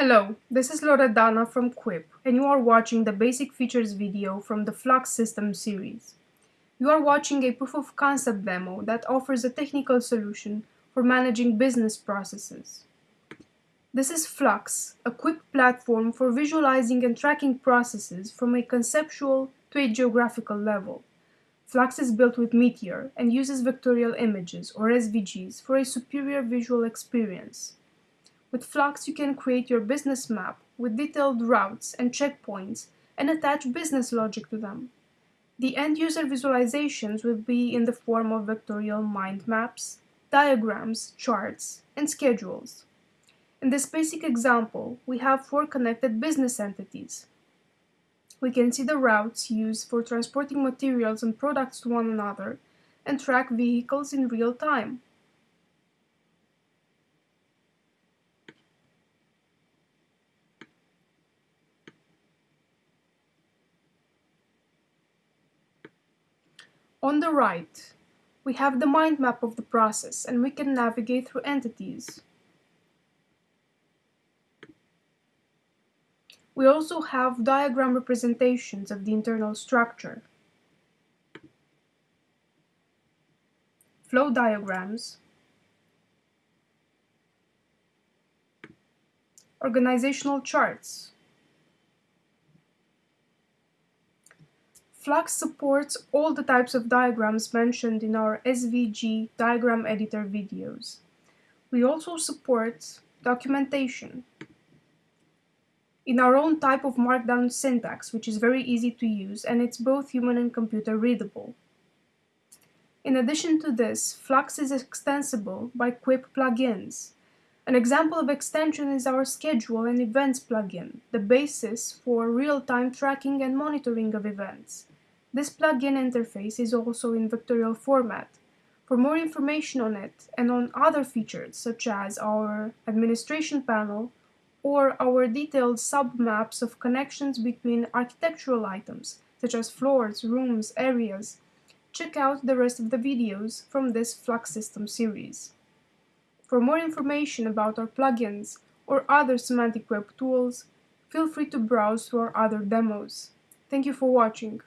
Hello, this is Loredana from Quip, and you are watching the basic features video from the Flux System series. You are watching a proof of concept demo that offers a technical solution for managing business processes. This is Flux, a quick platform for visualizing and tracking processes from a conceptual to a geographical level. Flux is built with Meteor and uses vectorial images, or SVGs, for a superior visual experience. With Flux, you can create your business map with detailed routes and checkpoints and attach business logic to them. The end-user visualizations will be in the form of vectorial mind maps, diagrams, charts, and schedules. In this basic example, we have four connected business entities. We can see the routes used for transporting materials and products to one another and track vehicles in real time. On the right, we have the mind map of the process and we can navigate through entities. We also have diagram representations of the internal structure, flow diagrams, organizational charts, Flux supports all the types of diagrams mentioned in our SVG diagram editor videos. We also support documentation in our own type of markdown syntax, which is very easy to use and it's both human and computer readable. In addition to this, Flux is extensible by Quip plugins. An example of extension is our Schedule and Events plugin, the basis for real-time tracking and monitoring of events. This plugin interface is also in vectorial format. For more information on it and on other features such as our administration panel or our detailed submaps of connections between architectural items such as floors, rooms, areas, check out the rest of the videos from this Flux System series. For more information about our plugins or other semantic web tools, feel free to browse through our other demos. Thank you for watching.